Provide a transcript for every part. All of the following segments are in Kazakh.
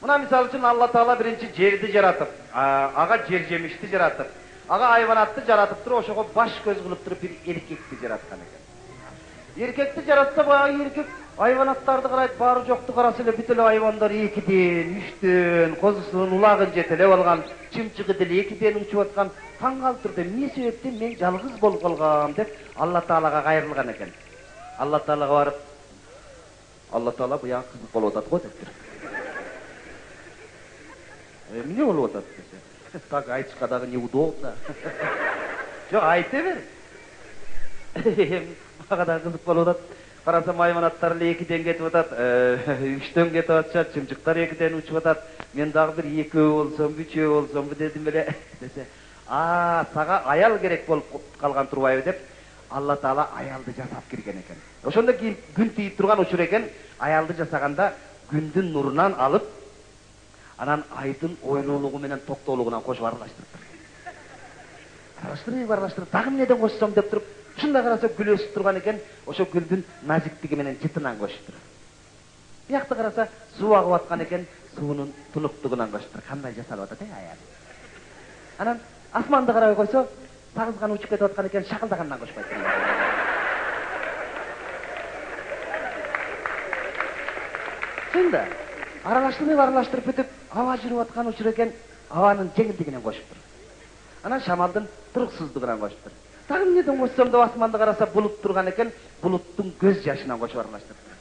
мына мисалы үчүн алла таала биринчи жерди жаратып ага жер жемишти жаратып ага айванатты жаратып туруп ошого баш көз кылып туруп бир эркекти жараткан экен эркекти жаратса баягы эркек айванаттарды карайт баары жокту караса эле бүт эле айвандар экиден үчтөн козусунун улагын жете эле алган чымчыгы деле экиден учуп аткан таң калып турду эмне себептен мен жалгыз болуп калгам деп алла таалага кайрылган экен алла таалага барып алла таала буягы кызык болуп атат го дептир эмне болуп атат десе так айтышка дагы неудобно. Жок айта бер мага дагы кызык болуп атат карасам айванаттар эле экиден кетип атат үчтөн кетип атышат чымчыктар экиден учуп атат мен дагы бир экөө болсомбу үчөө болсомбу дедим эле десе. А сага аял керек болуп калган турбайбы деп алла таала аялды жасап кирген экен ошондон кийин күн тийип турган учур экен аялды жасаганда күндүн нурунан алып анан айдын ойлуулугу менен токтоолугунан кошуп аралаштырыптыр аралаштырып аралаштырып дагы эмнеден кошсом деп туруп ушундай караса гүл өсүп турган экен ошо гүлдүн назиктиги менен жытынан кошуптур биякта караса суу агып аткан экен суунун тунуктугунан кошуптур кандай жасалып атат э аял анан асманды карабай койсо сагыз гана учуп кетип аткан экен шакылдагандан кошпойт чын да аралаштырып аралаштырып бүтүп аба жүрүп аткан учур экен абанын жеңилдигинен кошуптур анан шамалдын туруксуздугунан кошуптур дагы эмнеден кошсом деп асманды караса булут турган экен булуттун көз жашынан кошуп аралаштырыптыр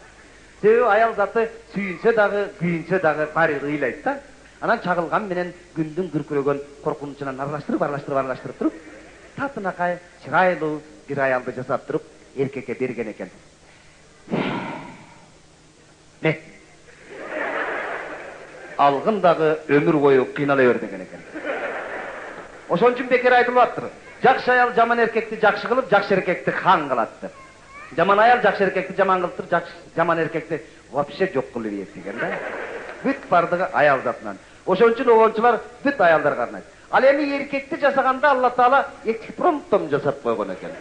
себеби аял заты сүйүнсө дагы күйүнсө дагы баары бир ыйлайт да анан чагылган менен күндүн күркүрөгөн коркунучунан аралаштырып аралаштырып аралаштырып туруп татынакай чырайлуу бир аялды жасап туруп эркекке берген экен алгын дагы өмүр бою кыйнала бер деген экен ошон үчүн бекер айтылып жакшы аял жаман эркекти жакшы кылып жакшы эркекти хан кылат деп жаман аял жакшы эркекти жаман кылып туруп жаман эркекти вообще жок кылып ийет деген да. Бүт баардыгы аял затынан. Ошон үчүн обончулар бүт аялдарга арнайт ал эми эркекти жасаганда алла таала экспромтом жасап койгон экен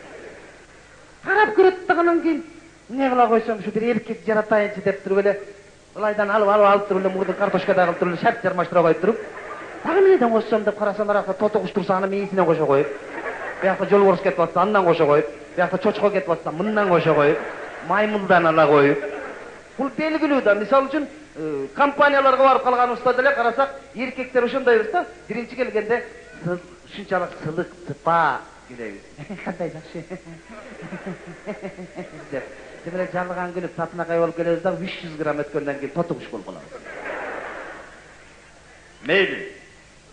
карап көрөт дагы анан кийин эмне кыла койсом бир эркек жаратайынчы деп туруп эле ылайдан алып алып алып туруп эле мурдун картошкадай кылып туруп эле шарт жармаштыра коюп туруп дагы эмнеден кошсом деп карасам аракта тото куш турса анын мээсинен кошо коюп биякта жолборс кетип атса андан кошо коюп биякта чочко кетип атса мындан кошо коюп маймылдан ала коюп бул белгилүү да мисалы үчүн компанияларга барып калганыбызда деле карасак эркектер ошондойбуз да биринчи келгенде ушунчалык сылык сыпа Güleyim. Qandaydashi? deb. Demak, jalg'an gulib tatnaqa yo'l kelingizda 300 gramm o'tgandan keyin totuqish bo'lib qoladi. Mayli.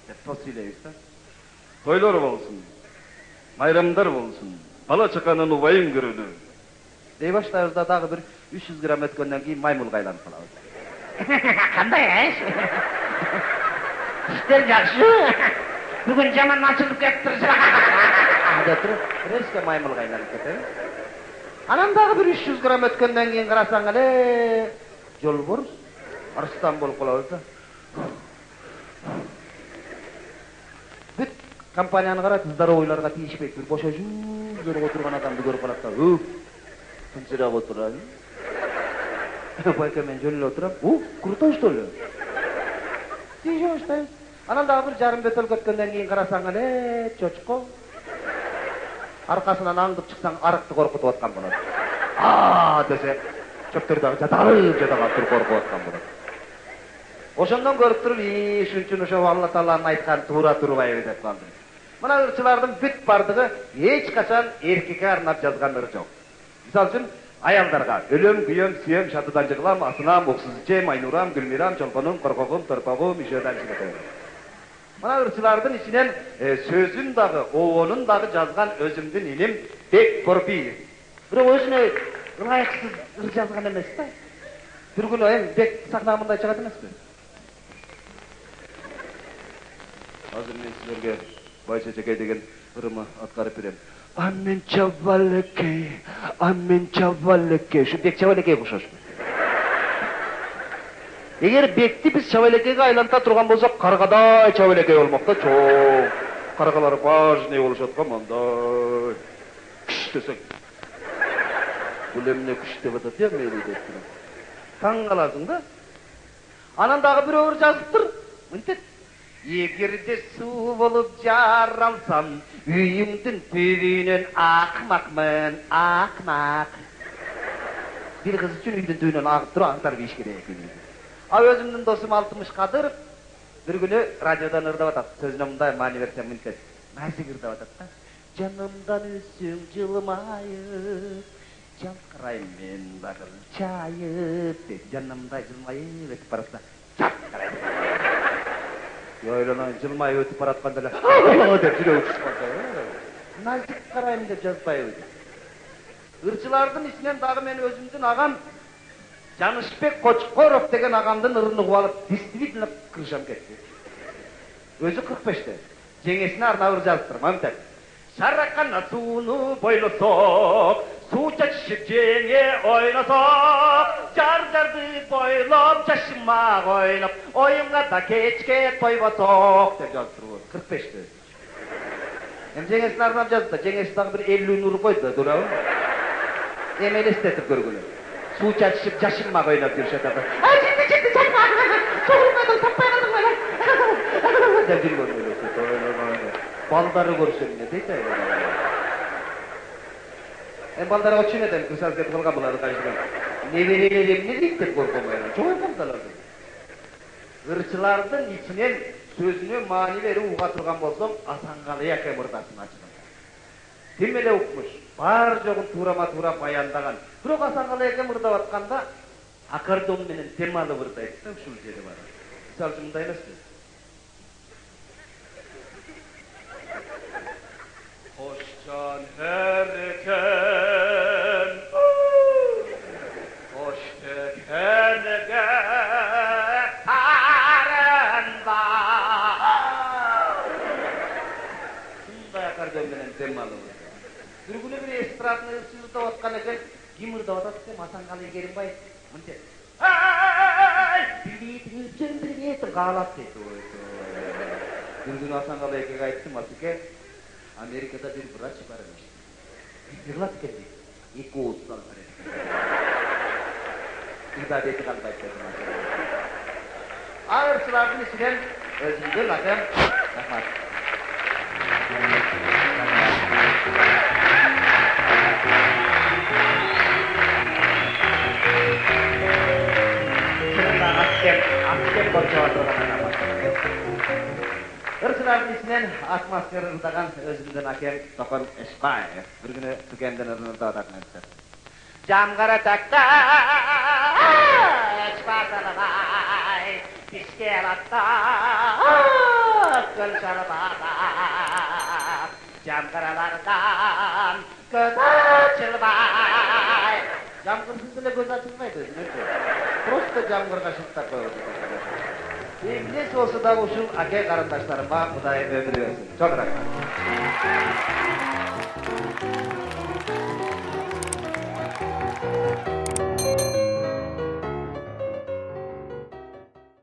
Deb to'silaysiz. To'ylar bo'lsin. Bayramlar bo'lsin. Bala chaqani nuvayin gurudi. Dey boshlarida dag'i bir 300 gramm o'tgandan keyin maymunga aylanib qoladi. Qanday ish? İşler yaxşı. Bugün caman açılıp yaptıracak калабыз кандай аш иштер жакшыбы бүгүн жаман ачылып кетиптир деп туруп резко маймылга айланып кетебиз анан дагы бир үч жүз грамм өткөндөн кийин карасаң эле жолборс арстан болуп калабыз да бүт компанияны карайт здоровыйларга тийишпейт бир бошо жүрүп отурган адамды көрүп калат да тынчырап отурайын байке мен жөн эле отурам у крутой что ли тийише баштайбыз анан дагы бир жарым бөтөлкө өткөндөн кийин карасаң эле чочко аркасынан аңдып чыксаң арыкты коркутуп аткан болот. А десе чөптөр дагы жаталып жата калып туруп коркуп аткан болот. Ошондон көрүп туруп и ушун үчүн ошо алла тааланын айтканы туура турбайбы деп калдым. Мына ырчылардын бүт баардыгы эч качан эркекке арнап жазган ыр жок мисалы үчүн аялдарга өлөм күйөм сүйөм шатыдан жыгылам асынам уксуз ичем айнурам гүлмирам чолпонум коркогум торпогум ишөөдан чыгытем мына ырчылардын ичинен сөзүн дагы обонун дагы жазган өзүмдүн иним бек корпиев бирок өзүнө ылайыксыз ыр жазган эмес да бир күнү эми бек сахнага мындай чыгат эмеспи азыр мен силерге байчечекей деген ырымы аткарып берем а мен чабалекей а мен чабалекей ушу бек чабалекейге окшош эгер бекти биз чабалекейге айланта турган болсок каргадай чабалекей болмок да чоң каргалар важный болушат го мындай күш десең бул эмне күч деп атат э мейли деп таң каласың да анан дагы бирөөлөр жазыптыр мынтет эгерде суу болуп жаралсам үйүңдүн түбүнөн акмакмын акмак бир кыз үчүн үйдүн түбүнөн агып туруп аңтарып ийиш керек экен а өзүмдүн досум алтымыш кадыров бир күнү радиодон ырдап атат сөзүнө мындай маани берсем мынтет нерсеге ырдап атат да. Жанымдан өссөң жылмайып жалкырайм мен дагы чайып дейт жанымдай жылмайып өтүп баратса жалкырайт ойлонойн жылмайып өтүп баратканда эле деп жүрөгү түшүп калса назик карайм деп жазбайбы ырчылардын ичинен дагы мен өзүмдүн агам жанышбек кочкоров деген агамдын ырын угуп алып действительно крышам кетти өзү кырк беште жеңесине арнап ыр жазыптыр мынтет шаракана сууну бойлосок суу чачышып жеңе ойносок жар жарды бойлоп жашымак ойноп оюнга да кечке тойбосок деп жазыптыр кырк беште эми жеңесине арнап жазып да жеңеси дагы бир элүүнү уруп койду туурабы эми элестетип көргүлө 두 잔씩 자식만 거기다 들으셨다고 아 진짜 진짜 자식만 소금만도 삭발하는 거야 내 들고 놀랬어 baldarı görsün ne değil de en baldarı o çiğne dem kısal ketkan kapıları karşıdan neverelim ne deyip de korkumayla çok yapamdalardı ırçılardan içinen sözünü mani veri uğa turgan bolsam asangalıya kemırdarsın açık эле укмуш бар жогун туурама туура баяндаган бирок асанкалы эке ырдап атканда аккордеон менен темалып ырдайт да ушул жери бар мисалы үчүн мындай эмеспи Hoşcan herken атат десем асанкалы керимбаев мынтет билбейтиң каалап дейт бир күнү асанкалы экеге айттым асеке америкада бир врач бар эмес жырлап экен дейт эки ооз салгар ибадети калбайт деп ал ырчылардын ичинен өзүмдүн акем рахмат Askem, Askem Borjawa Terus dalam isnen as masker rutakan dan eh, akhir tokon espa ya. Berguna dan renunta otak nanser. Jam gara tak espa eh, salabai diskelata kol salabata jam gara lartan jam kursi itu legosa celbai itu. просто жаңбырға шылтап қойып игіліс осыдағы үшін әке қарындаштарыма құдай өмір берсін çok рахмат